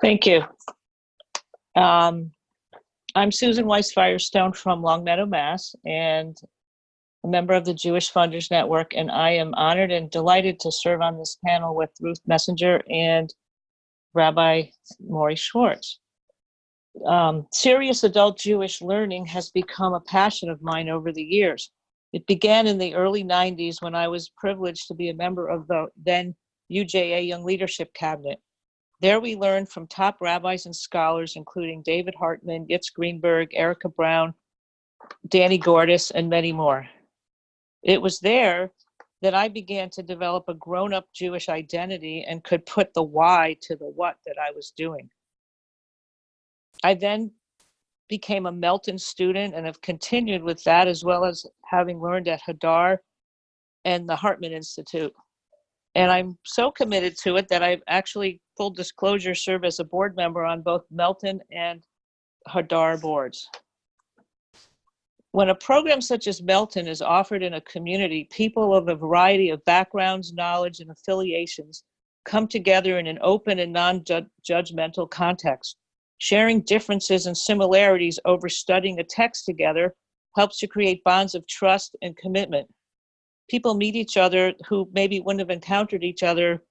Thank you. Um, I'm Susan Weiss Firestone from Longmeadow, Mass, and a member of the Jewish Funders Network, and I am honored and delighted to serve on this panel with Ruth Messinger and Rabbi Morey Schwartz. Um, serious adult Jewish learning has become a passion of mine over the years. It began in the early 90s when I was privileged to be a member of the then UJA Young Leadership Cabinet. There we learned from top rabbis and scholars, including David Hartman, Yitz Greenberg, Erica Brown, Danny Gordis, and many more. It was there that I began to develop a grown up Jewish identity and could put the why to the what that I was doing. I then became a Melton student and have continued with that as well as having learned at Hadar and the Hartman Institute. And I'm so committed to it that I've actually, full disclosure, serve as a board member on both Melton and Hadar boards. When a program such as Melton is offered in a community, people of a variety of backgrounds, knowledge, and affiliations come together in an open and non-judgmental context. Sharing differences and similarities over studying a text together helps to create bonds of trust and commitment people meet each other who maybe wouldn't have encountered each other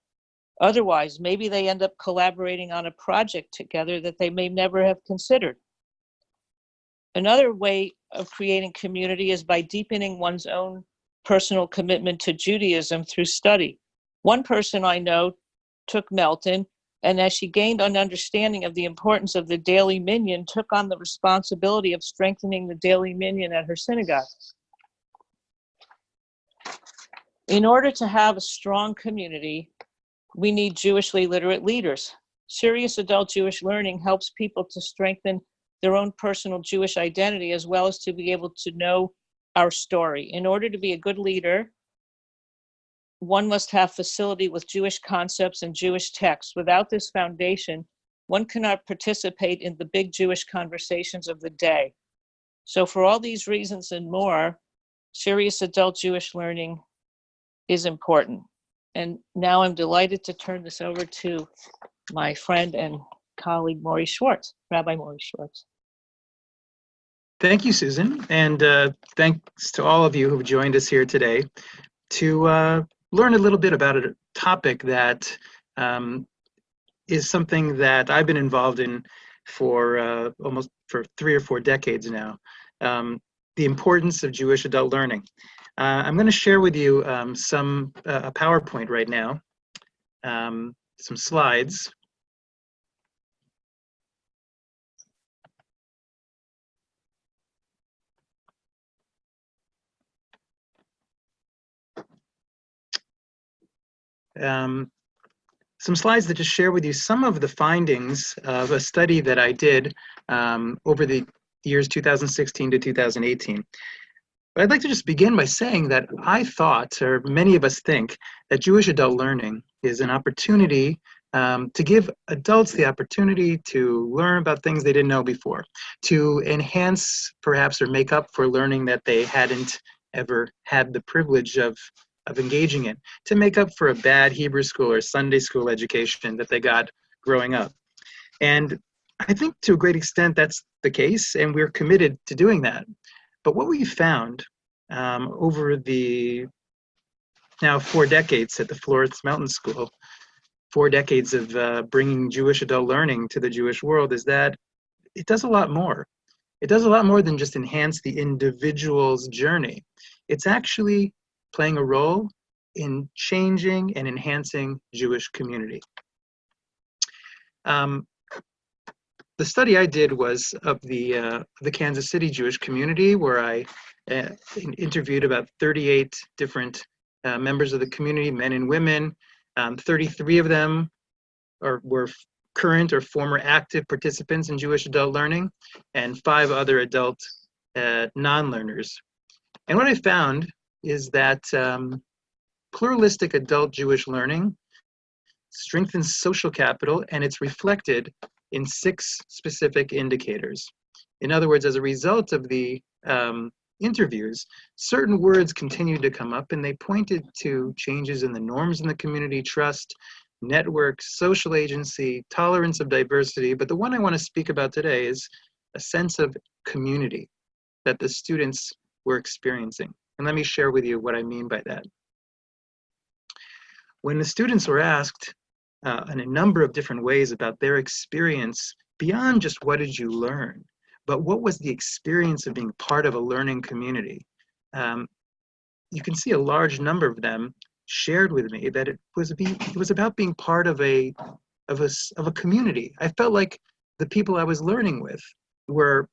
otherwise. Maybe they end up collaborating on a project together that they may never have considered. Another way of creating community is by deepening one's own personal commitment to Judaism through study. One person I know took Melton, and as she gained an understanding of the importance of the daily minyan, took on the responsibility of strengthening the daily minyan at her synagogue. In order to have a strong community, we need Jewishly literate leaders. Serious adult Jewish learning helps people to strengthen their own personal Jewish identity as well as to be able to know our story. In order to be a good leader, one must have facility with Jewish concepts and Jewish texts. Without this foundation, one cannot participate in the big Jewish conversations of the day. So for all these reasons and more, serious adult Jewish learning is important. And now I'm delighted to turn this over to my friend and colleague, Morey Schwartz, Rabbi Morey Schwartz. Thank you, Susan. And uh, thanks to all of you who've joined us here today to uh, learn a little bit about a topic that um, is something that I've been involved in for uh, almost for three or four decades now. Um, the importance of Jewish adult learning. Uh, I'm going to share with you um, some uh, a PowerPoint right now, um, some slides. Um, some slides that just share with you some of the findings of a study that I did um, over the years 2016 to 2018. But I'd like to just begin by saying that I thought, or many of us think, that Jewish adult learning is an opportunity um, to give adults the opportunity to learn about things they didn't know before, to enhance perhaps or make up for learning that they hadn't ever had the privilege of, of engaging in, to make up for a bad Hebrew school or Sunday school education that they got growing up. And I think to a great extent that's the case, and we're committed to doing that. But what we found um, over the now four decades at the Florence Melton School, four decades of uh, bringing Jewish adult learning to the Jewish world is that it does a lot more. It does a lot more than just enhance the individual's journey. It's actually playing a role in changing and enhancing Jewish community. Um, the study I did was of the uh, the Kansas City Jewish community, where I uh, interviewed about 38 different uh, members of the community, men and women. Um, 33 of them are, were current or former active participants in Jewish adult learning, and five other adult uh, non-learners. And what I found is that um, pluralistic adult Jewish learning strengthens social capital and it's reflected in six specific indicators. In other words, as a result of the um, interviews, certain words continued to come up and they pointed to changes in the norms in the community, trust, network, social agency, tolerance of diversity. But the one I want to speak about today is a sense of community that the students were experiencing. And let me share with you what I mean by that. When the students were asked uh, in a number of different ways about their experience beyond just what did you learn, but what was the experience of being part of a learning community? Um, you can see a large number of them shared with me that it was it was about being part of a of a of a community. I felt like the people I was learning with were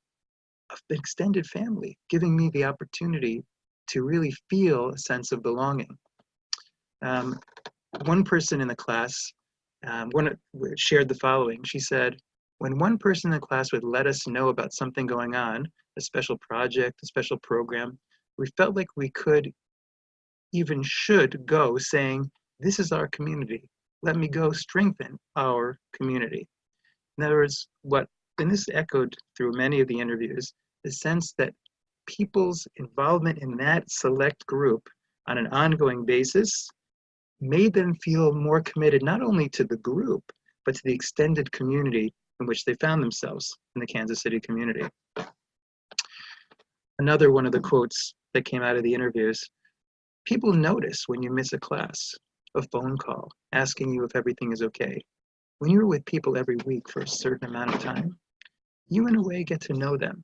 an extended family, giving me the opportunity to really feel a sense of belonging. Um, one person in the class um, one shared the following. She said, when one person in the class would let us know about something going on, a special project, a special program, we felt like we could even should go saying, this is our community. Let me go strengthen our community. In other words, what, and this echoed through many of the interviews, the sense that people's involvement in that select group on an ongoing basis made them feel more committed not only to the group, but to the extended community in which they found themselves in the Kansas City community. Another one of the quotes that came out of the interviews People notice when you miss a class, a phone call, asking you if everything is okay. When you're with people every week for a certain amount of time, you in a way get to know them.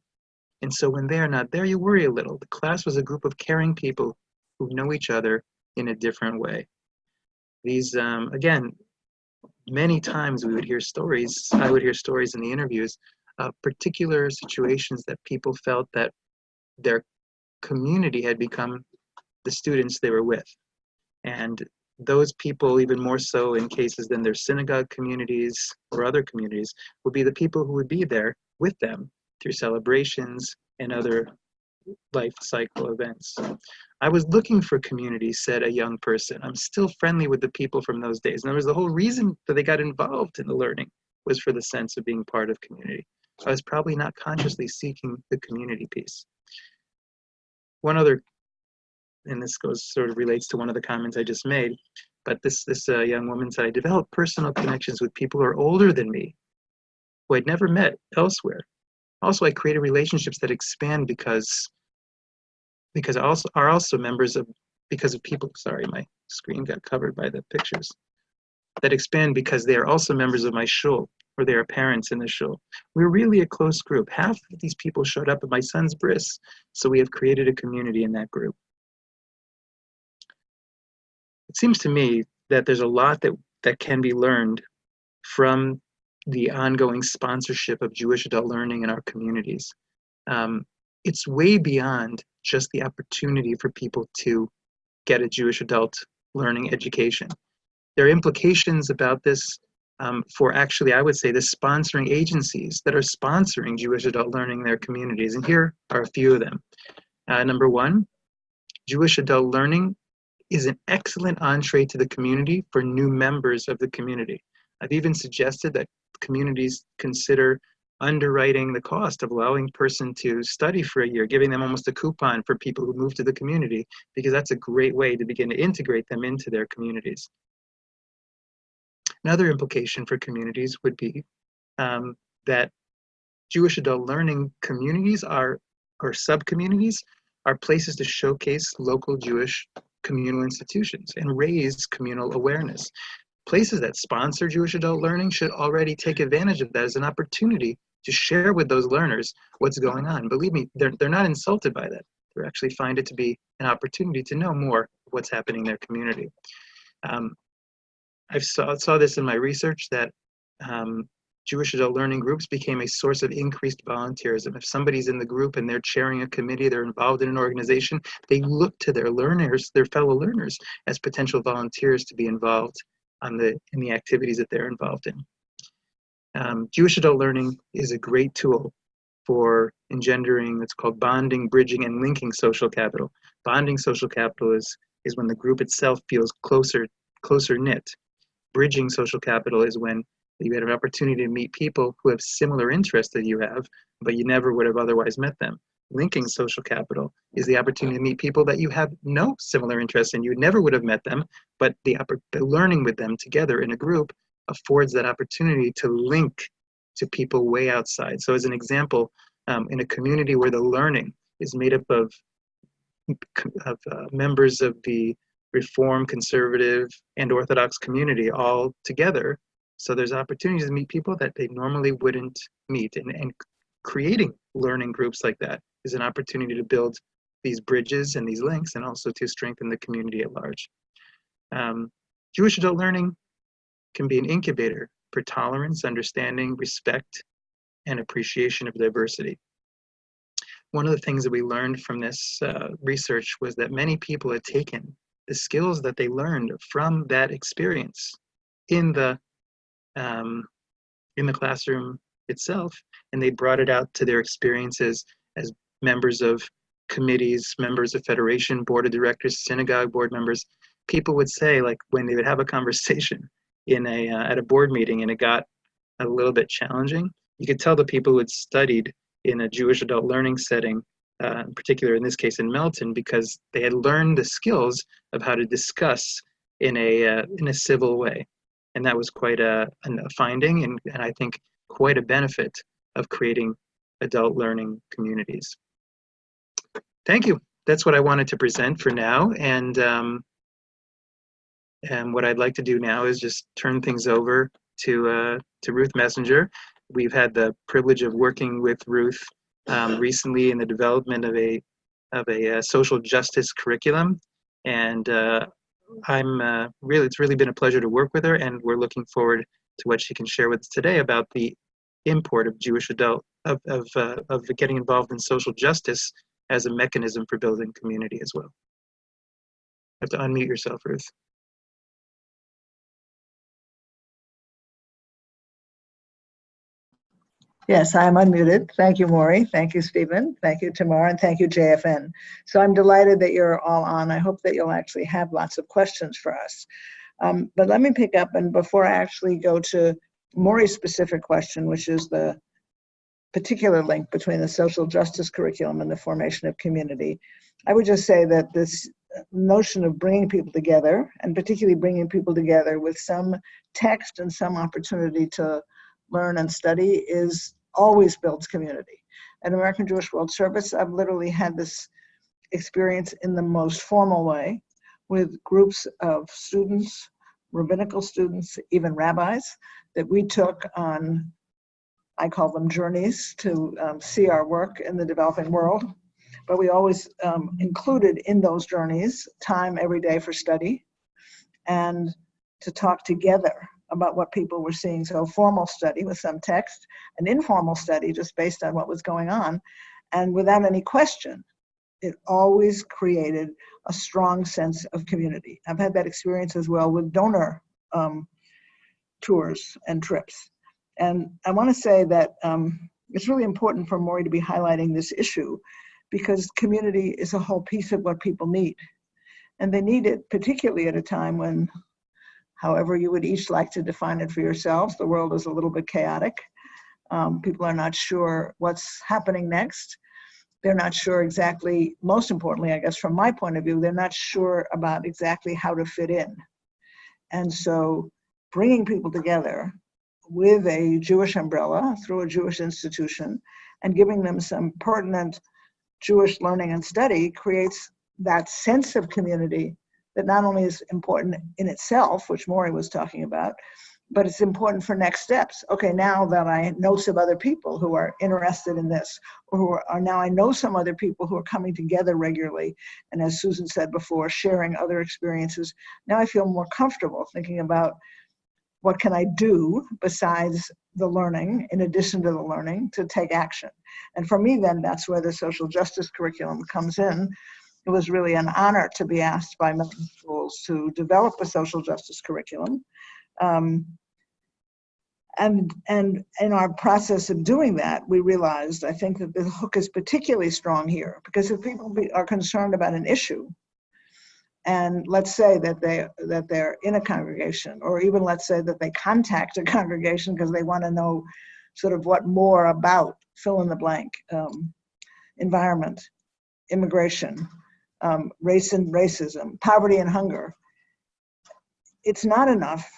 And so when they're not there, you worry a little. The class was a group of caring people who know each other in a different way. These, um, again, many times we would hear stories, I would hear stories in the interviews of particular situations that people felt that their community had become the students they were with. And those people, even more so in cases than their synagogue communities or other communities, would be the people who would be there with them through celebrations and other life cycle events. I was looking for community, said a young person. I'm still friendly with the people from those days. And there was the whole reason that they got involved in the learning was for the sense of being part of community. I was probably not consciously seeking the community piece. One other and this goes sort of relates to one of the comments I just made, but this this uh, young woman said, I developed personal connections with people who are older than me, who I'd never met elsewhere. Also, I created relationships that expand because because I also are also members of because of people. Sorry, my screen got covered by the pictures. That expand because they are also members of my shul or they are parents in the shul. We're really a close group. Half of these people showed up at my son's bris, so we have created a community in that group it seems to me that there's a lot that, that can be learned from the ongoing sponsorship of Jewish adult learning in our communities. Um, it's way beyond just the opportunity for people to get a Jewish adult learning education. There are implications about this um, for actually, I would say, the sponsoring agencies that are sponsoring Jewish adult learning in their communities. And here are a few of them. Uh, number one, Jewish adult learning is an excellent entree to the community for new members of the community. I've even suggested that communities consider underwriting the cost of allowing person to study for a year, giving them almost a coupon for people who move to the community, because that's a great way to begin to integrate them into their communities. Another implication for communities would be um, that Jewish adult learning communities are, or sub-communities, are places to showcase local Jewish communal institutions and raise communal awareness. Places that sponsor Jewish adult learning should already take advantage of that as an opportunity to share with those learners what's going on. Believe me, they're, they're not insulted by that. They actually find it to be an opportunity to know more what's happening in their community. Um, I saw, saw this in my research that um, Jewish adult learning groups became a source of increased volunteerism. If somebody's in the group and they're chairing a committee, they're involved in an organization, they look to their learners, their fellow learners, as potential volunteers to be involved on the in the activities that they're involved in. Um, Jewish adult learning is a great tool for engendering what's called bonding, bridging, and linking social capital. Bonding social capital is, is when the group itself feels closer, closer knit. Bridging social capital is when you had an opportunity to meet people who have similar interests that you have, but you never would have otherwise met them. linking social capital is the opportunity to meet people that you have no similar interests in. You never would have met them, but the, the learning with them together in a group affords that opportunity to link to people way outside. So as an example, um, in a community where the learning is made up of, of uh, members of the Reform, Conservative, and Orthodox community all together, so there's opportunities to meet people that they normally wouldn't meet. And, and creating learning groups like that is an opportunity to build these bridges and these links and also to strengthen the community at large. Um, Jewish adult learning can be an incubator for tolerance, understanding, respect, and appreciation of diversity. One of the things that we learned from this uh, research was that many people had taken the skills that they learned from that experience in the um, in the classroom itself, and they brought it out to their experiences as members of committees, members of federation, board of directors, synagogue board members. People would say, like, when they would have a conversation in a uh, at a board meeting, and it got a little bit challenging, you could tell the people who had studied in a Jewish adult learning setting, uh, in particular in this case in Melton, because they had learned the skills of how to discuss in a uh, in a civil way and that was quite a, a finding and, and I think quite a benefit of creating adult learning communities. Thank you. That's what I wanted to present for now. And, um, and what I'd like to do now is just turn things over to, uh, to Ruth Messinger. We've had the privilege of working with Ruth um, recently in the development of a, of a uh, social justice curriculum. And uh, I'm uh, really, it's really been a pleasure to work with her, and we're looking forward to what she can share with us today about the import of Jewish adult of of uh, of getting involved in social justice as a mechanism for building community as well. You have to unmute yourself, Ruth. Yes, I'm unmuted. Thank you, Morey. Thank you, Stephen. Thank you, Tamara, and thank you, JFN. So I'm delighted that you're all on. I hope that you'll actually have lots of questions for us. Um, but let me pick up, and before I actually go to Morey's specific question, which is the particular link between the social justice curriculum and the formation of community, I would just say that this notion of bringing people together, and particularly bringing people together with some text and some opportunity to learn and study is always builds community. At American Jewish World Service, I've literally had this experience in the most formal way with groups of students, rabbinical students, even rabbis, that we took on, I call them journeys to um, see our work in the developing world. But we always um, included in those journeys time every day for study and to talk together about what people were seeing. So a formal study with some text, an informal study just based on what was going on. And without any question, it always created a strong sense of community. I've had that experience as well with donor um, tours and trips. And I want to say that um, it's really important for Morey to be highlighting this issue because community is a whole piece of what people need. And they need it particularly at a time when however you would each like to define it for yourselves. The world is a little bit chaotic. Um, people are not sure what's happening next. They're not sure exactly, most importantly, I guess from my point of view, they're not sure about exactly how to fit in. And so bringing people together with a Jewish umbrella through a Jewish institution and giving them some pertinent Jewish learning and study creates that sense of community that not only is important in itself, which Morey was talking about, but it's important for next steps. Okay, now that I know some other people who are interested in this, or who are, now I know some other people who are coming together regularly, and as Susan said before, sharing other experiences, now I feel more comfortable thinking about what can I do besides the learning, in addition to the learning, to take action. And for me then, that's where the social justice curriculum comes in, it was really an honor to be asked by Melton Schools to develop a social justice curriculum. Um, and, and in our process of doing that, we realized, I think that the hook is particularly strong here because if people be, are concerned about an issue, and let's say that they that they're in a congregation, or even let's say that they contact a congregation because they want to know sort of what more about fill in the blank. Um, environment, immigration, um, race and racism, poverty and hunger, it's not enough,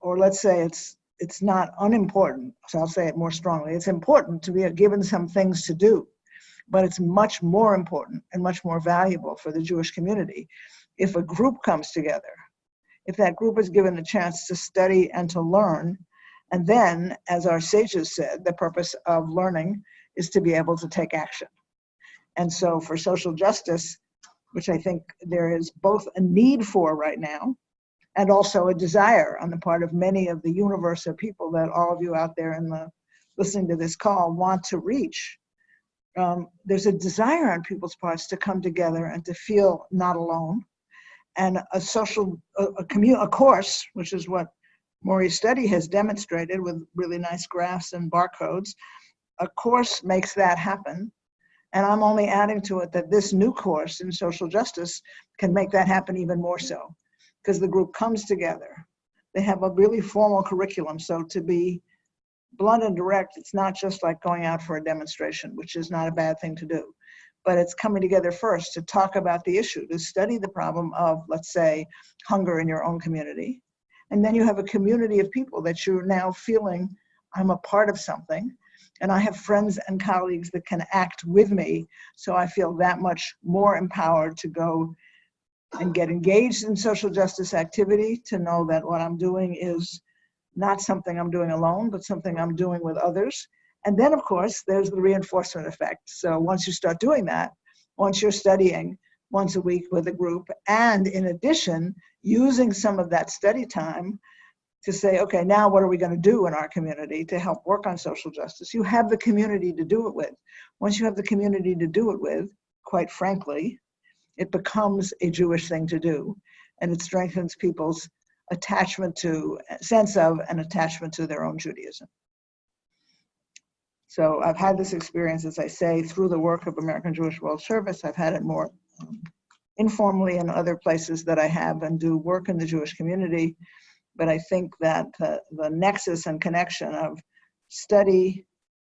or let's say it's it's not unimportant. So I'll say it more strongly. It's important to be given some things to do, but it's much more important and much more valuable for the Jewish community if a group comes together, if that group is given a chance to study and to learn, and then, as our sages said, the purpose of learning is to be able to take action. And so for social justice, which I think there is both a need for right now, and also a desire on the part of many of the universe of people that all of you out there in the listening to this call want to reach. Um, there's a desire on people's parts to come together and to feel not alone. And a social, a, a, commu- a course, which is what Morey's study has demonstrated with really nice graphs and barcodes, a course makes that happen. And I'm only adding to it that this new course in social justice can make that happen even more so because the group comes together. They have a really formal curriculum. So to be blunt and direct, it's not just like going out for a demonstration, which is not a bad thing to do. But it's coming together first to talk about the issue, to study the problem of, let's say, hunger in your own community. And then you have a community of people that you're now feeling, I'm a part of something. And I have friends and colleagues that can act with me. So I feel that much more empowered to go and get engaged in social justice activity to know that what I'm doing is not something I'm doing alone, but something I'm doing with others. And then, of course, there's the reinforcement effect. So once you start doing that, once you're studying once a week with a group, and in addition, using some of that study time to say, okay, now what are we going to do in our community to help work on social justice? You have the community to do it with. Once you have the community to do it with, quite frankly, it becomes a Jewish thing to do, and it strengthens people's attachment to, sense of, and attachment to their own Judaism. So I've had this experience, as I say, through the work of American Jewish World Service. I've had it more um, informally in other places that I have and do work in the Jewish community. But I think that the, the nexus and connection of study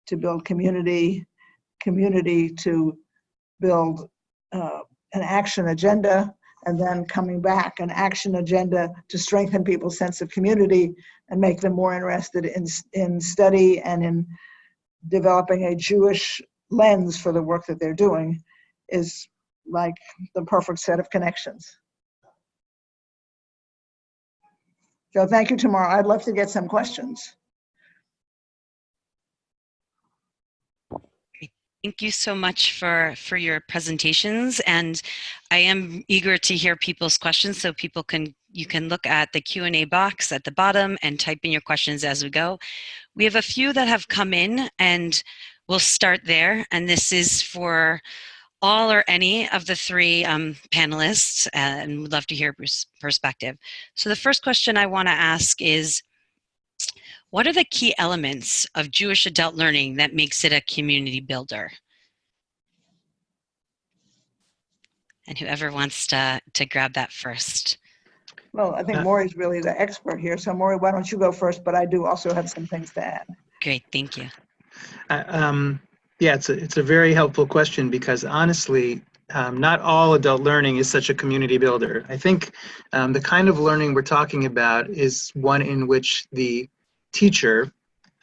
to build community, community to build uh, an action agenda, and then coming back an action agenda to strengthen people's sense of community and make them more interested in, in study and in developing a Jewish lens for the work that they're doing is like the perfect set of connections. So thank you, Tamara. I'd love to get some questions. Thank you so much for, for your presentations. And I am eager to hear people's questions so people can, you can look at the Q&A box at the bottom and type in your questions as we go. We have a few that have come in and we'll start there. And this is for all or any of the three um, panelists and would love to hear Ruth's perspective. So the first question I wanna ask is, what are the key elements of Jewish adult learning that makes it a community builder? And whoever wants to, to grab that first. Well, I think Uh, Morey's really the expert here. So Morey, why don't you go first? But I do also have some things to add. Great, thank you. Uh, um, yeah, it's a, it's a very helpful question because honestly, um, not all adult learning is such a community builder. I think um, the kind of learning we're talking about is one in which the teacher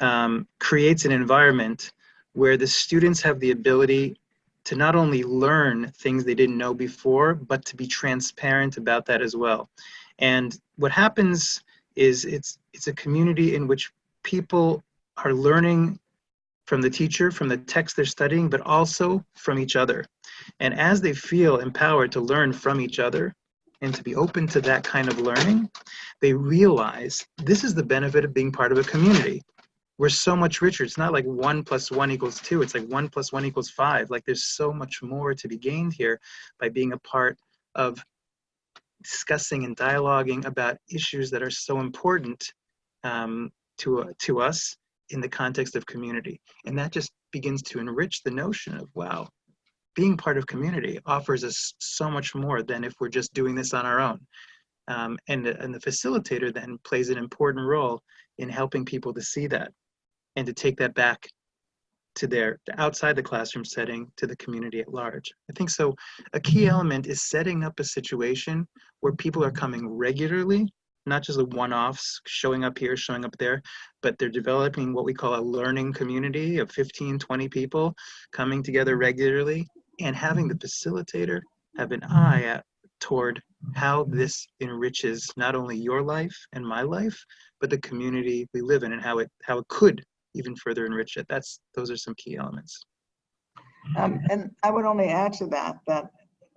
um, creates an environment where the students have the ability to not only learn things they didn't know before, but to be transparent about that as well. And what happens is it's, it's a community in which people are learning from the teacher, from the text they're studying, but also from each other. And as they feel empowered to learn from each other and to be open to that kind of learning, they realize this is the benefit of being part of a community. We're so much richer. It's not like one plus one equals two. It's like one plus one equals five. Like there's so much more to be gained here by being a part of discussing and dialoguing about issues that are so important um, to, uh, to us in the context of community. And that just begins to enrich the notion of, wow, being part of community offers us so much more than if we're just doing this on our own. Um, and, and the facilitator then plays an important role in helping people to see that and to take that back to their outside the classroom setting to the community at large. I think so. A key element is setting up a situation where people are coming regularly, not just a one-offs showing up here, showing up there, but they're developing what we call a learning community of 15, 20 people coming together regularly and having the facilitator have an eye at, toward how this enriches not only your life and my life, but the community we live in and how it how it could even further enrich it. That's those are some key elements. Um, and I would only add to that, that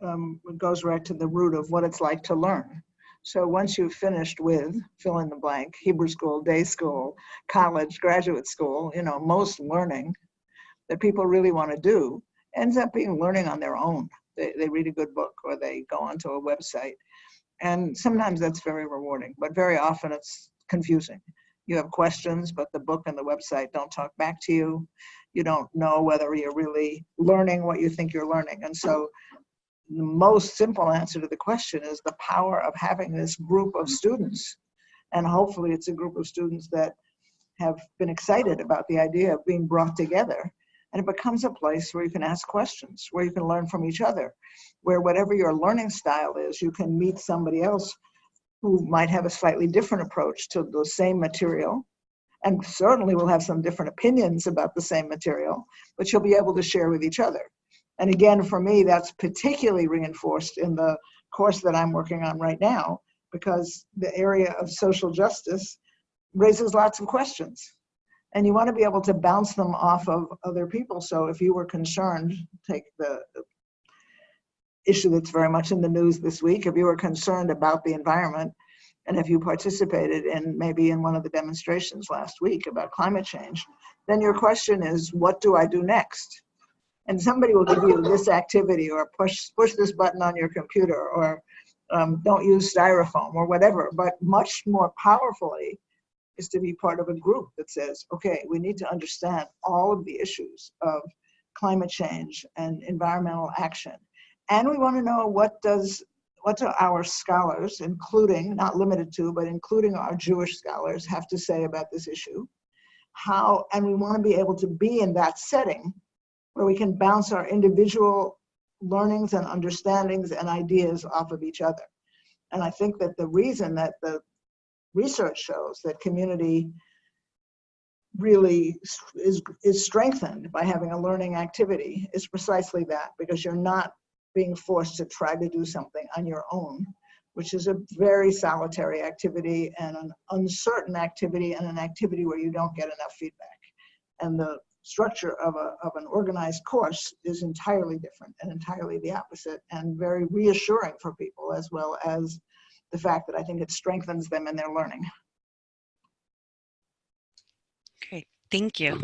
um, it goes right to the root of what it's like to learn. So once you've finished with fill in the blank, Hebrew school, day school, college, graduate school, you know, most learning that people really want to do ends up being learning on their own. They, they read a good book or they go onto a website. And sometimes that's very rewarding, but very often it's confusing. You have questions, but the book and the website don't talk back to you. You don't know whether you're really learning what you think you're learning. And so the most simple answer to the question is the power of having this group of students. And hopefully it's a group of students that have been excited about the idea of being brought together. And it becomes a place where you can ask questions, where you can learn from each other, where whatever your learning style is, you can meet somebody else who might have a slightly different approach to the same material and certainly will have some different opinions about the same material, but you'll be able to share with each other. And again, for me, that's particularly reinforced in the course that I'm working on right now, because the area of social justice raises lots of questions. And you want to be able to bounce them off of other people. So if you were concerned, take the issue that's very much in the news this week, if you were concerned about the environment, and if you participated in maybe in one of the demonstrations last week about climate change, then your question is, what do I do next? And somebody will give you this activity or push push this button on your computer or um, don't use styrofoam or whatever. But much more powerfully is to be part of a group that says, okay, we need to understand all of the issues of climate change and environmental action. And we want to know what does what do our scholars, including, not limited to, but including our Jewish scholars, have to say about this issue? How, and we want to be able to be in that setting where we can bounce our individual learnings and understandings and ideas off of each other. And I think that the reason that the research shows that community really is, is strengthened by having a learning activity is precisely that, because you're not being forced to try to do something on your own, which is a very solitary activity and an uncertain activity and an activity where you don't get enough feedback. And the structure of, a, of an organized course is entirely different and entirely the opposite and very reassuring for people as well as the fact that I think it strengthens them in their learning. Great, thank you.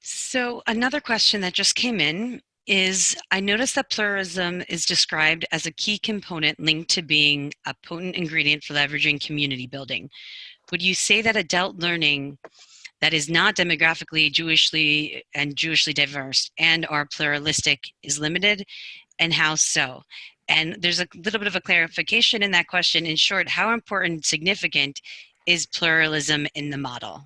So another question that just came in is I noticed that pluralism is described as a key component linked to being a potent ingredient for leveraging community building. Would you say that adult learning that is not demographically Jewishly and Jewishly diverse and are pluralistic is limited and how so? And there's a little bit of a clarification in that question. In short, how important, significant is pluralism in the model?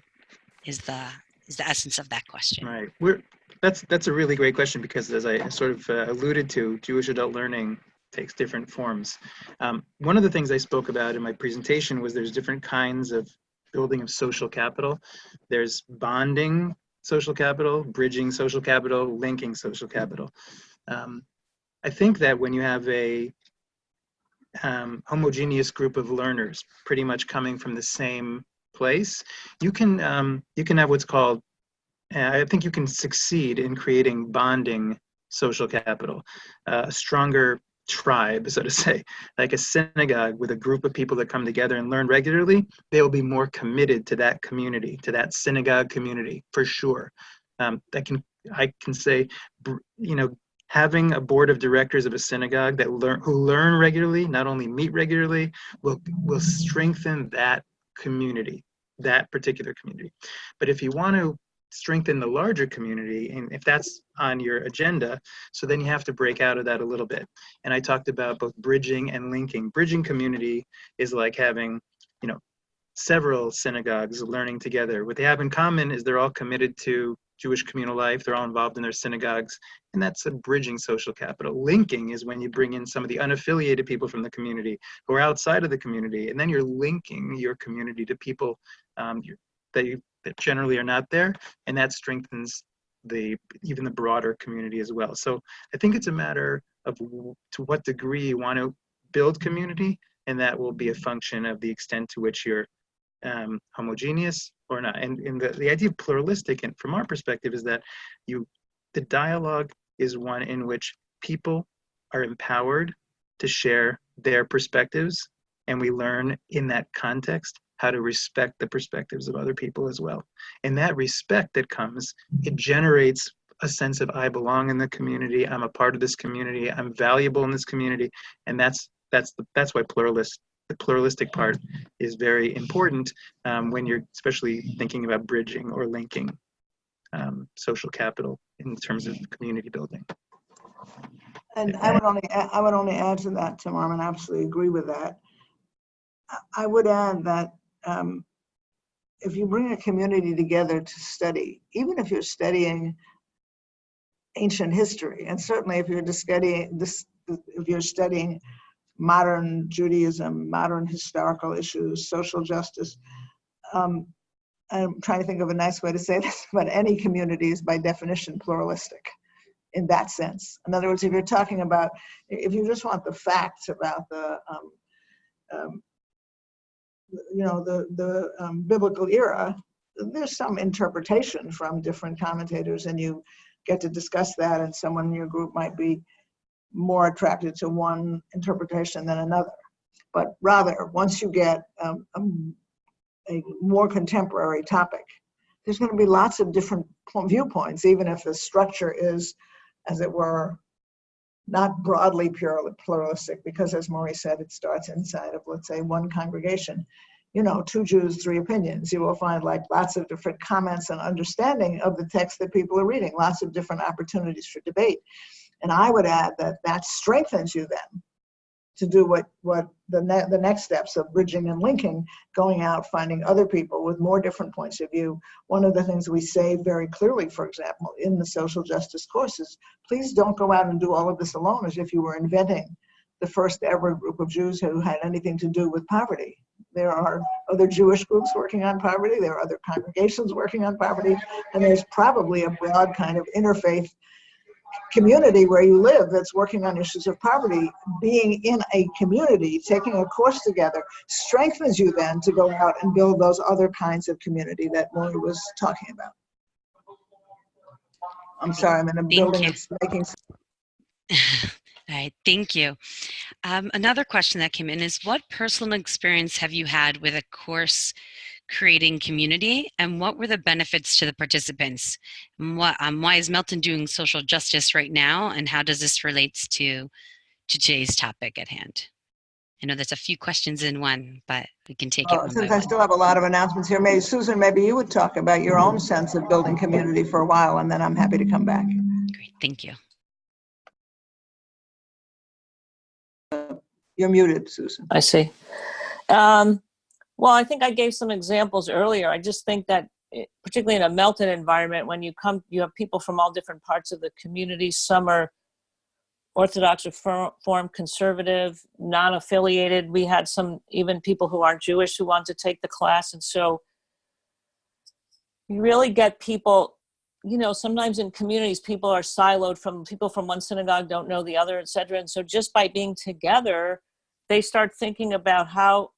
Is the is the essence of that question. Right. We're that's that's a really great question because as I sort of uh, alluded to, Jewish adult learning takes different forms. Um, one of the things I spoke about in my presentation was there's different kinds of building of social capital. There's bonding social capital, bridging social capital, linking social capital. Um, I think that when you have a um, homogeneous group of learners, pretty much coming from the same place, you can um, you can have what's called. Uh, I think you can succeed in creating bonding social capital, uh, a stronger tribe, so to say, like a synagogue with a group of people that come together and learn regularly, they will be more committed to that community, to that synagogue community, for sure. Um, that can I can say, you know, having a board of directors of a synagogue that learn who learn regularly, not only meet regularly, will will strengthen that community, that particular community. But if you want to strengthen the larger community and if that's on your agenda so then you have to break out of that a little bit and i talked about both bridging and linking bridging community is like having you know several synagogues learning together what they have in common is they're all committed to Jewish communal life. They're all involved in their synagogues. And that's a bridging social capital. Linking is when you bring in some of the unaffiliated people from the community who are outside of the community. And then you're linking your community to people um, that, you, that generally are not there. And that strengthens the even the broader community as well. So I think it's a matter of to what degree you want to build community, and that will be a function of the extent to which you're um, homogeneous or not. And, and the, the idea of pluralistic, and from our perspective, is that you the dialogue is one in which people are empowered to share their perspectives, and we learn in that context how to respect the perspectives of other people as well. And that respect that comes, it generates a sense of I belong in the community, I'm a part of this community, I'm valuable in this community, and that's that's the, that's why pluralist the pluralistic part is very important um, when you're especially thinking about bridging or linking um, social capital in terms of community building. And I would only, I would only add to that, Tim Arman, I absolutely agree with that. I would add that um, if you bring a community together to study, even if you're studying ancient history, and certainly if you're studying this, if you're studying modern Judaism, modern historical issues, social justice, um, I'm trying to think of a nice way to say this, but any community is by definition pluralistic in that sense. In other words, if you're talking about, if you just want the facts about the, um, um, you know, the, the um, biblical era, there's some interpretation from different commentators and you get to discuss that and someone in your group might be more attracted to one interpretation than another. But rather, once you get um, um, a more contemporary topic, there's going to be lots of different viewpoints, even if the structure is, as it were, not broadly pluralistic, because as Morey said, it starts inside of, let's say, one congregation. You know, two Jews, three opinions. You will find like lots of different comments and understanding of the text that people are reading, lots of different opportunities for debate. And I would add that that strengthens you then to do what, what the, ne- the next steps of bridging and linking, going out, finding other people with more different points of view. One of the things we say very clearly, for example, in the social justice courses, please don't go out and do all of this alone as if you were inventing the first ever group of Jews who had anything to do with poverty. There are other Jewish groups working on poverty, there are other congregations working on poverty, and there's probably a broad kind of interfaith community where you live that's working on issues of poverty, being in a community, taking a course together, strengthens you then to go out and build those other kinds of community that Morey was talking about. I'm sorry, I'm in a building you. that's making All right, thank you. Um, another question that came in is what personal experience have you had with a course creating community and what were the benefits to the participants? And what, um, why is Melton doing social justice right now and how does this relate to, to today's topic at hand? I know there's a few questions in one, but we can take it one by Since I one. still have a lot of announcements here, maybe Susan, maybe you would talk about your own sense of building community for a while, and then I'm happy to come back. Great, thank you. You're muted, Susan. I see. Um, well, I think I gave some examples earlier. I just think that, eh, particularly in a Melton environment, when you come, you have people from all different parts of the community. Some are Orthodox, Reform, Conservative, non-affiliated. We had some even people who aren't Jewish who want to take the class, and so you really get people. You know, sometimes in communities, people are siloed from people from one synagogue don't know the other, et cetera. And so, just by being together, they start thinking about how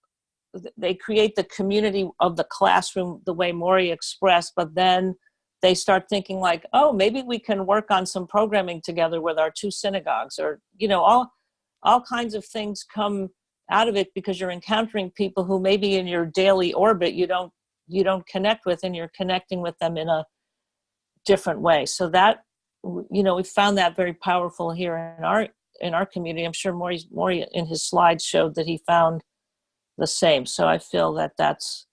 they create the community of the classroom the way Morey expressed, but then they start thinking like, oh, maybe we can work on some programming together with our two synagogues, or you know, all all kinds of things come out of it because you're encountering people who maybe in your daily orbit you don't you don't connect with, and you're connecting with them in a different way. So that you know, we found that very powerful here in our in our community. I'm sure Morey, Morey in his slides showed that he found the same. So I feel that that's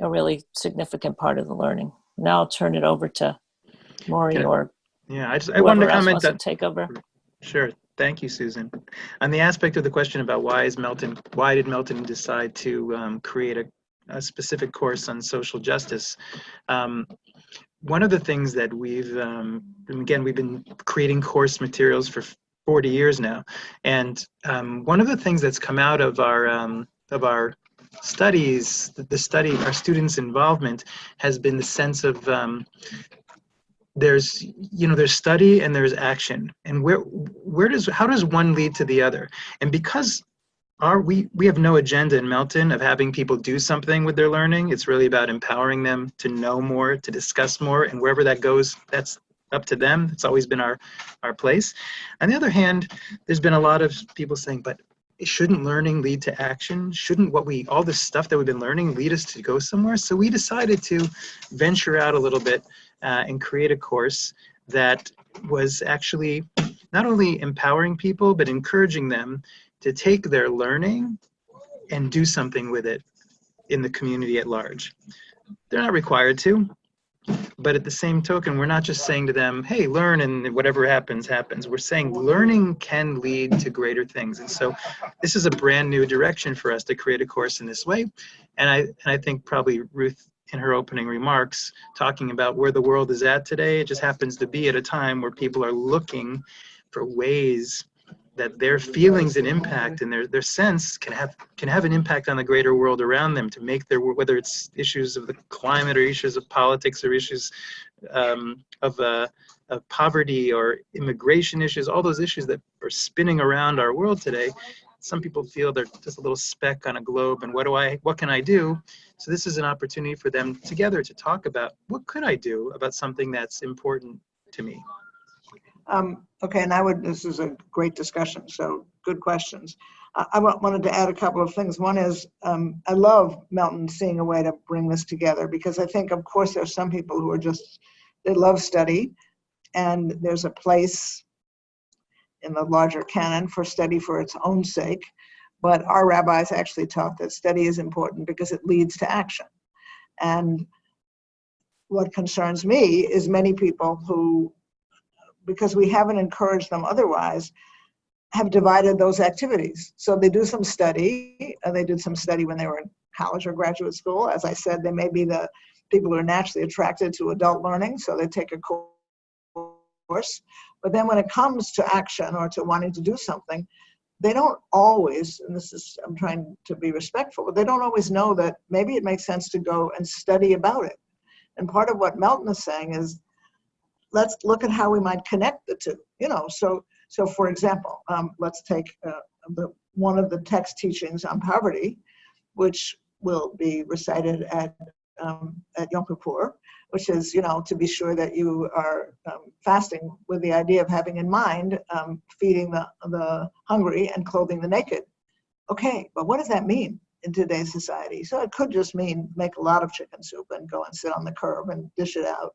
a really significant part of the learning. Now I'll turn it over to Morey I- or Yeah, I just I wanted to comment that take over. Sure. Thank you, Susan. On the aspect of the question about why is Melton, why did Melton decide to um, create a, a specific course on social justice? Um, one of the things that we've, um, again, we've been creating course materials for 40 years now. And um, one of the things that's come out of our, um, of our studies, the, study, our students' involvement has been the sense of um, there's, you know, there's study and there's action. And where, where does, how does one lead to the other? And because our, we, we have no agenda in Melton of having people do something with their learning. It's really about empowering them to know more, to discuss more, and wherever that goes, that's up to them. It's always been our, our place. On the other hand, there's been a lot of people saying, but shouldn't learning lead to action? Shouldn't what we, all this stuff that we've been learning lead us to go somewhere? So we decided to venture out a little bit uh, and create a course that was actually not only empowering people, but encouraging them to take their learning and do something with it in the community at large. They're not required to, but at the same token, we're not just saying to them, hey, learn and whatever happens, happens. We're saying learning can lead to greater things. And so this is a brand new direction for us to create a course in this way. And I, and I think probably Ruth in her opening remarks, talking about where the world is at today, it just happens to be at a time where people are looking for ways that their feelings and impact and their, their sense can have can have an impact on the greater world around them to make their whether it's issues of the climate or issues of politics or issues um, of, uh, of poverty or immigration issues all those issues that are spinning around our world today some people feel they're just a little speck on a globe and what do I what can I do? So this is an opportunity for them together to talk about what could I do about something that's important to me Um, okay, and I would, this is a great discussion, so good questions. I, I wanted to add a couple of things. One is, um, I love Melton seeing a way to bring this together because I think, of course, there's some people who are just, they love study and there's a place in the larger canon for study for its own sake. But our rabbis actually taught that study is important because it leads to action. And what concerns me is many people who because we haven't encouraged them otherwise, have divided those activities. So they do some study, uh, they did some study when they were in college or graduate school. As I said, they may be the people who are naturally attracted to adult learning, so they take a course. But then when it comes to action or to wanting to do something, they don't always, and this is, I'm trying to be respectful, but they don't always know that maybe it makes sense to go and study about it. And part of what Melton is saying is let's look at how we might connect the two. You know, so so for example, um, let's take uh, the one of the text teachings on poverty, which will be recited at um, at Yom Kippur, which is you know to be sure that you are um, fasting with the idea of having in mind um, feeding the the hungry and clothing the naked. Okay, but what does that mean? in today's society. So it could just mean make a lot of chicken soup and go and sit on the curb and dish it out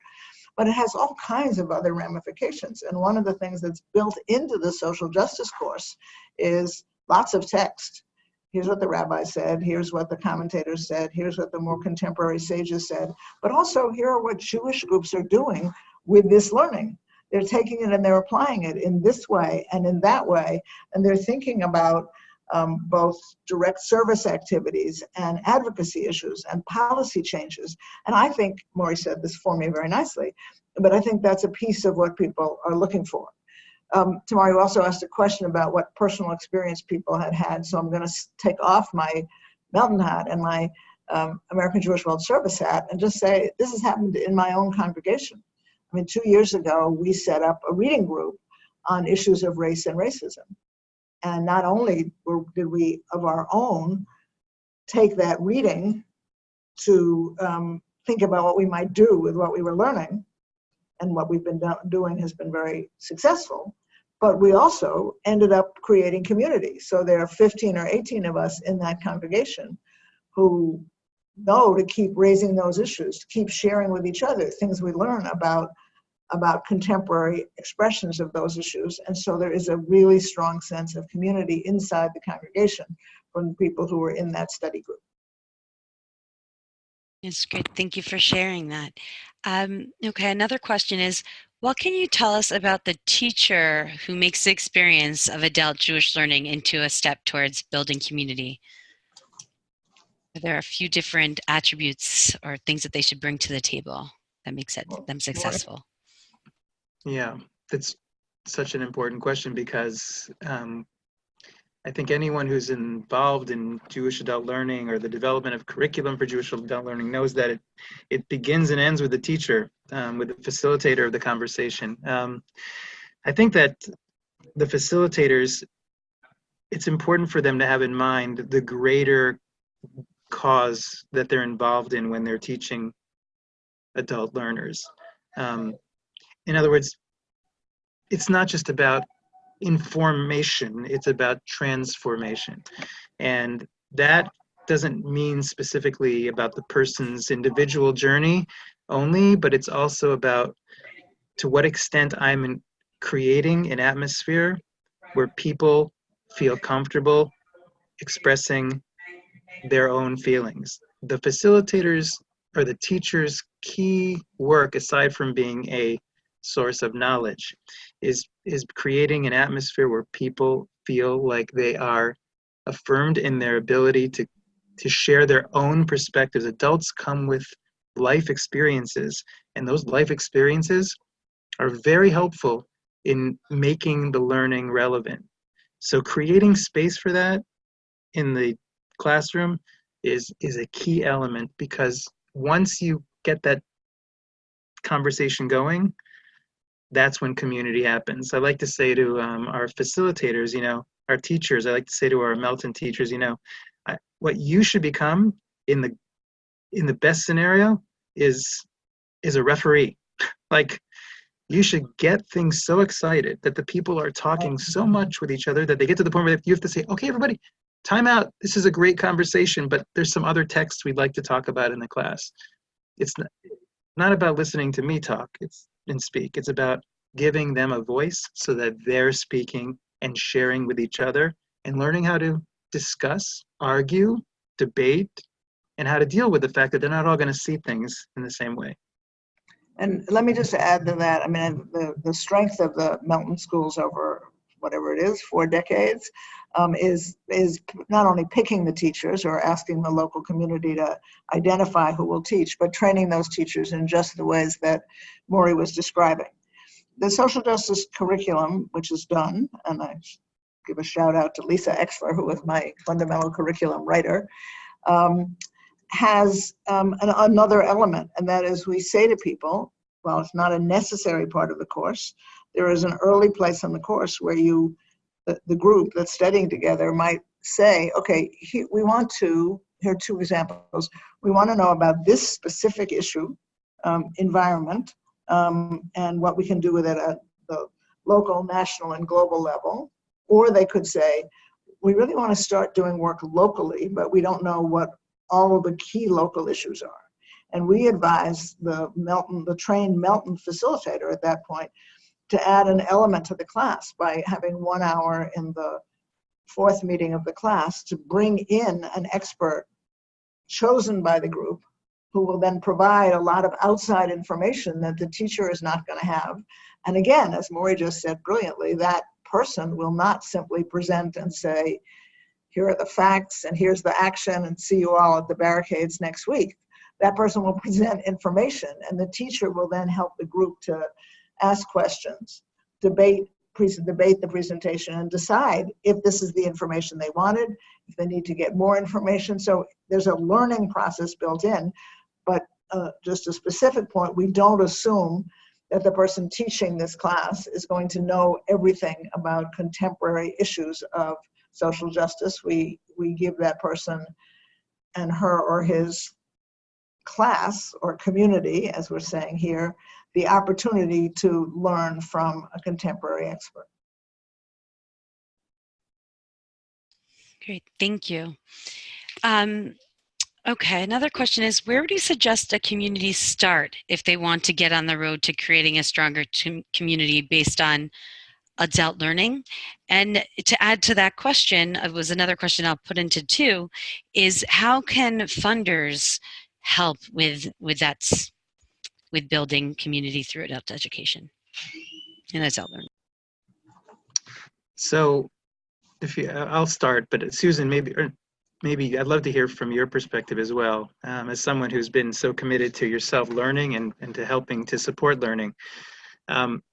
but it has all kinds of other ramifications. And one of the things that's built into the social justice course is lots of text. Here's what the rabbi said, here's what the commentators said, here's what the more contemporary sages said, but also here are what Jewish groups are doing with this learning. They're taking it and they're applying it in this way and in that way, and they're thinking about um, both direct service activities and advocacy issues and policy changes. And I think Morey said this for me very nicely, but I think that's a piece of what people are looking for. Um, Tamari also asked a question about what personal experience people had had, so I'm going to take off my Melton hat and my um, American Jewish World Service hat and just say this has happened in my own congregation. I mean, two years ago, we set up a reading group on issues of race and racism. And not only were, did we, of our own, take that reading to um, think about what we might do with what we were learning, and what we've been do doing has been very successful, but we also ended up creating community. So there are 15 or 18 of us in that congregation who know to keep raising those issues, to keep sharing with each other things we learn about about contemporary expressions of those issues. And so there is a really strong sense of community inside the congregation from the people who were in that study group. It's great. Thank you for sharing that. Um, okay, another question is, what can you tell us about the teacher who makes the experience of adult Jewish learning into a step towards building community? Are there are a few different attributes or things that they should bring to the table that makes it them successful. Yeah, that's such an important question because um, I think anyone who's involved in Jewish adult learning or the development of curriculum for Jewish adult learning knows that it, it begins and ends with the teacher, um, with the facilitator of the conversation. Um, I think that the facilitators, it's important for them to have in mind the greater cause that they're involved in when they're teaching adult learners. Um, in other words, it's not just about information, it's about transformation. And that doesn't mean specifically about the person's individual journey only, but it's also about to what extent I'm in creating an atmosphere where people feel comfortable expressing their own feelings. The facilitators or the teacher's key work, aside from being a source of knowledge, is is creating an atmosphere where people feel like they are affirmed in their ability to to share their own perspectives. Adults come with life experiences, and those life experiences are very helpful in making the learning relevant. So creating space for that in the classroom is is a key element because once you get that conversation going, that's when community happens. I like to say to um, our facilitators, you know, our teachers, I like to say to our Melton teachers, you know, I, what you should become in the in the best scenario is is a referee. like you should get things so excited that the people are talking so much with each other that they get to the point where you have to say, okay, everybody, time out. This is a great conversation, but there's some other texts we'd like to talk about in the class. It's not, not about listening to me talk it's and speak. It's about giving them a voice so that they're speaking and sharing with each other and learning how to discuss, argue, debate, and how to deal with the fact that they're not all going to see things in the same way. And let me just add to that, I mean, the, the strength of the Melton schools over whatever it is, four decades, um, is, is not only picking the teachers or asking the local community to identify who will teach, but training those teachers in just the ways that Morey was describing. The social justice curriculum, which is done, and I give a shout out to Lisa Exler, who was my fundamental curriculum writer, um, has um, an, another element, and that is we say to people, well, it's not a necessary part of the course, there is an early place in the course where you, the, the group that's studying together might say, okay, we want to, here are two examples, we want to know about this specific issue, um, environment, um, and what we can do with it at the local, national, and global level. Or they could say, we really want to start doing work locally, but we don't know what all of the key local issues are. And we advise the Melton, the trained Melton facilitator at that point to add an element to the class by having one hour in the fourth meeting of the class to bring in an expert chosen by the group who will then provide a lot of outside information that the teacher is not going to have. And again, as Morey just said brilliantly, that person will not simply present and say, here are the facts and here's the action and see you all at the barricades next week. That person will present information and the teacher will then help the group to ask questions, debate, debate the presentation and decide if this is the information they wanted, if they need to get more information. So there's a learning process built in, but uh, just a specific point, we don't assume that the person teaching this class is going to know everything about contemporary issues of social justice. We, we give that person and her or his class or community, as we're saying here, the opportunity to learn from a contemporary expert. Great, thank you. Um, okay, another question is, where would you suggest a community start if they want to get on the road to creating a stronger community based on adult learning? And to add to that question, it was another question I'll put into two, is how can funders help with, with that, with building community through adult education and adult learning? So if you, I'll start, but Susan, maybe, or maybe I'd love to hear from your perspective as well, um, as someone who's been so committed to yourself learning and, and to helping to support learning. Um,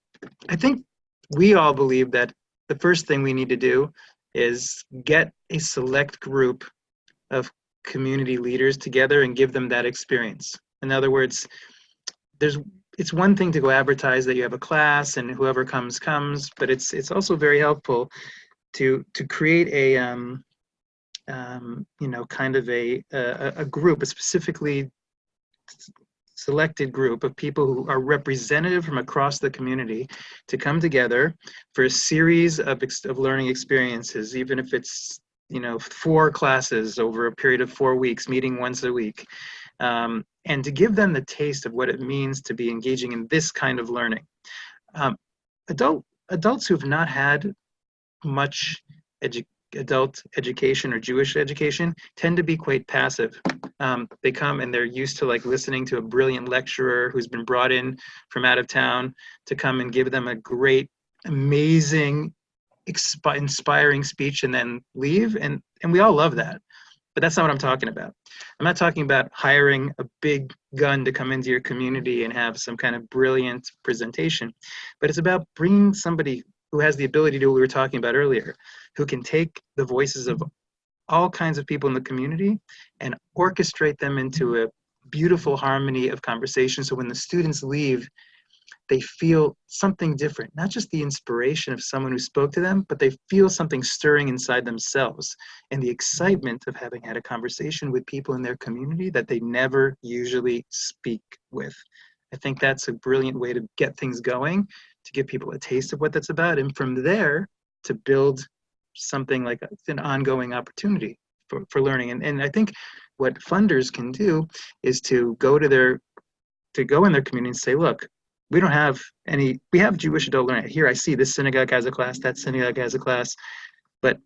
I think we all believe that the first thing we need to do is get a select group of community leaders together and give them that experience. In other words, there's it's one thing to go advertise that you have a class and whoever comes comes, but it's it's also very helpful to to create a um, um, you know kind of a, a a group, a specifically selected group of people who are representative from across the community to come together for a series of, of learning experiences, even if it's you know four classes over a period of four weeks, meeting once a week, um, and to give them the taste of what it means to be engaging in this kind of learning. Um, adult adults who've not had much edu- adult education or Jewish education tend to be quite passive. Um, they come and they're used to like listening to a brilliant lecturer who's been brought in from out of town to come and give them a great, amazing, inspiring speech and then leave. And and we all love that, but that's not what I'm talking about. I'm not talking about hiring a big gun to come into your community and have some kind of brilliant presentation, but it's about bringing somebody who has the ability to do what we were talking about earlier, who can take the voices of all kinds of people in the community and orchestrate them into a beautiful harmony of conversation. So when the students leave, they feel something different, not just the inspiration of someone who spoke to them, but they feel something stirring inside themselves and the excitement of having had a conversation with people in their community that they never usually speak with. I think that's a brilliant way to get things going, to give people a taste of what that's about, and from there to build something like an ongoing opportunity for, for learning. And, and I think what funders can do is to go to their to go in their community and say, look, we don't have any we have Jewish adult learning. Here I see this synagogue has a class, that synagogue has a class, but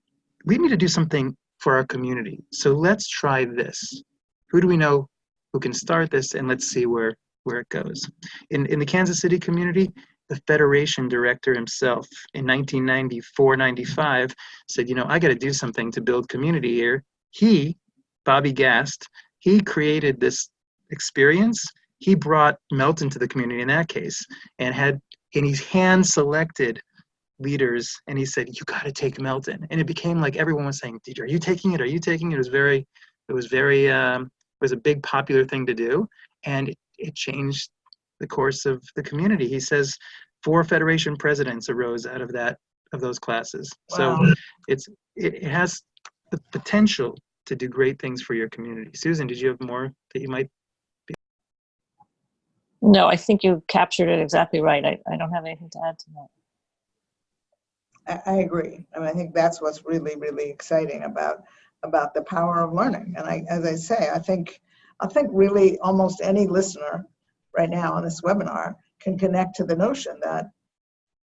we need to do something for our community. So let's try this. Who do we know who can start this and let's see where where it goes. In in the Kansas City community, the Federation director himself in 1994 95 said, you know, I got to do something to build community here. He, Bobby Gast, he created this experience. He brought Melton to the community in that case and had, and he's hand selected leaders and he said, you got to take Melton. And it became like everyone was saying, DJ are you taking it? Are you taking it? It was very, it was very, um, it was a big popular thing to do. And it changed the course of the community. He says four federation presidents arose out of that of those classes. Wow. So it's it, it has the potential to do great things for your community. Susan, did you have more that you might? No, I think you captured it exactly right. I, I don't have anything to add to that. I, I agree. I mean, I think that's what's really, really exciting about, about the power of learning. And I, as I say, I think, I think really almost any listener right now on this webinar can connect to the notion that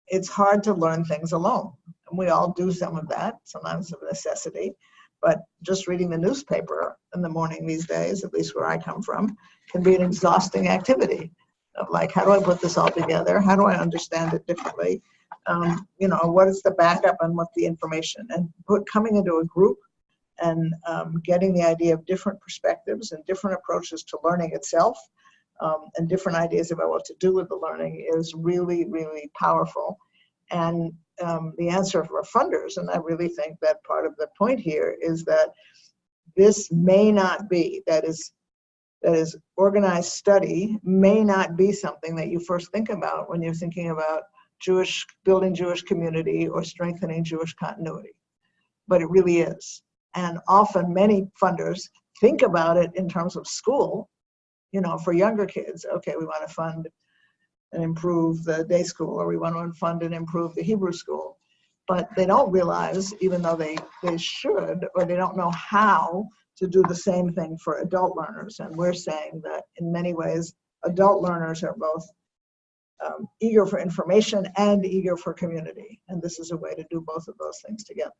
it's hard to learn things alone. And we all do some of that, sometimes of necessity. But just reading the newspaper in the morning these days, at least where I come from, can be an exhausting activity of like, how do I put this all together? How do I understand it differently? Um, you know, what is the backup and what's the information? And put coming into a group and um, getting the idea of different perspectives and different approaches to learning itself um, and different ideas about what to do with the learning is really, really powerful. And um, the answer for funders, and I really think that part of the point here is that this may not be, that is, that is organized study may not be something that you first think about when you're thinking about Jewish, building Jewish community or strengthening Jewish continuity. But it really is. And often many funders think about it in terms of school you know, for younger kids, okay, we want to fund and improve the day school, or we want to fund and improve the Hebrew school. But they don't realize, even though they, they should, or they don't know how to do the same thing for adult learners. And we're saying that in many ways, adult learners are both um, eager for information and eager for community. And this is a way to do both of those things together.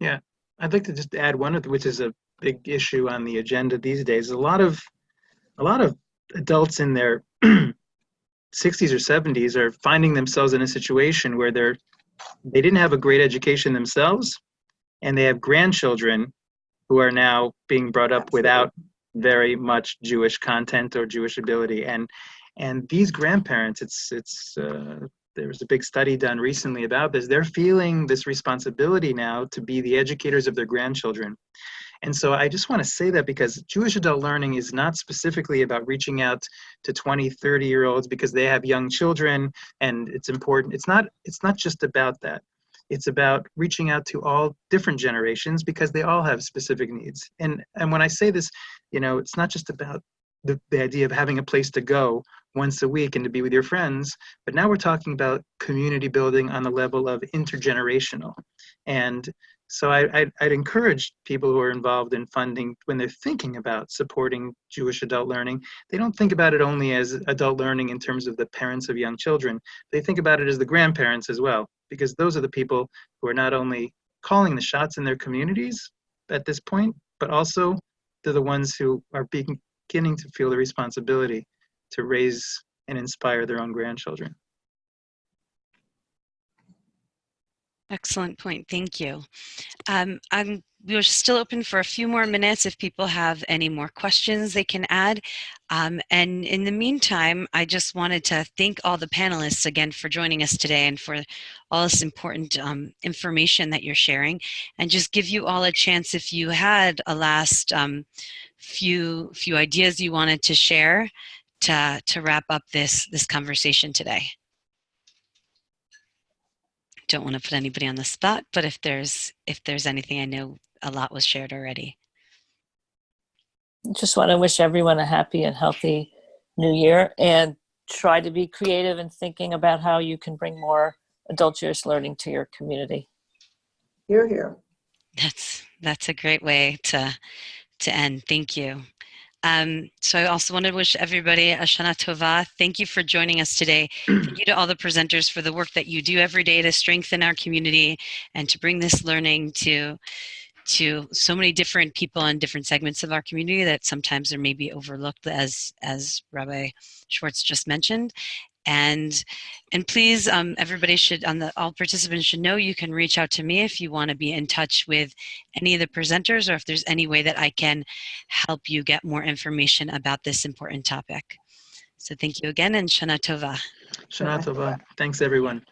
Yeah, I'd like to just add one which is a big issue on the agenda these days. A lot of a lot of adults in their 60s or 70s are finding themselves in a situation where they're they didn't have a great education themselves and they have grandchildren who are now being brought up without very much Jewish content or Jewish ability. And and these grandparents, it's it's uh, there was a big study done recently about this. They're feeling this responsibility now to be the educators of their grandchildren. And so I just want to say that because Jewish adult learning is not specifically about reaching out to 20, 30 year olds because they have young children and it's important. It's not it's not just about that. It's about reaching out to all different generations because they all have specific needs. And and when I say this, you know, it's not just about the, the idea of having a place to go once a week and to be with your friends, but now we're talking about community building on the level of intergenerational. And so I, I'd, I'd encourage people who are involved in funding when they're thinking about supporting Jewish adult learning, they don't think about it only as adult learning in terms of the parents of young children. They think about it as the grandparents as well, because those are the people who are not only calling the shots in their communities at this point, but also they're the ones who are beginning to feel the responsibility to raise and inspire their own grandchildren. Excellent point. Thank you. Um, I'm, we're still open for a few more minutes. If people have any more questions, they can add. Um, and in the meantime, I just wanted to thank all the panelists again for joining us today and for all this important um, information that you're sharing. And just give you all a chance if you had a last um, few few ideas you wanted to share to to wrap up this this conversation today don't want to put anybody on the spot, but if there's if there's anything, I know a lot was shared already. Just want to wish everyone a happy and healthy new year and try to be creative in thinking about how you can bring more adult Jewish learning to your community. You're here. That's that's a great way to to end. Thank you. Um, so I also want to wish everybody a Shana Tova. Thank you for joining us today. Thank you to all the presenters for the work that you do every day to strengthen our community and to bring this learning to to so many different people in different segments of our community that sometimes are maybe overlooked as as Rabbi Schwartz just mentioned. And and please, um, everybody should, on the all participants should know you can reach out to me if you want to be in touch with any of the presenters or if there's any way that I can help you get more information about this important topic. So thank you again and Shana Tova. Shana Tova. Thanks, everyone.